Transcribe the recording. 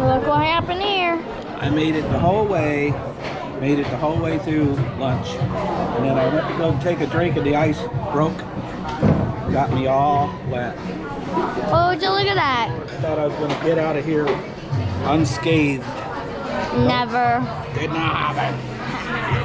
Look what happened here. I made it the whole way, made it the whole way through lunch. And then I went to go take a drink and the ice broke. Got me all wet. Oh, would you look at that? Thought I was gonna get out of here unscathed. Never. Did not happen.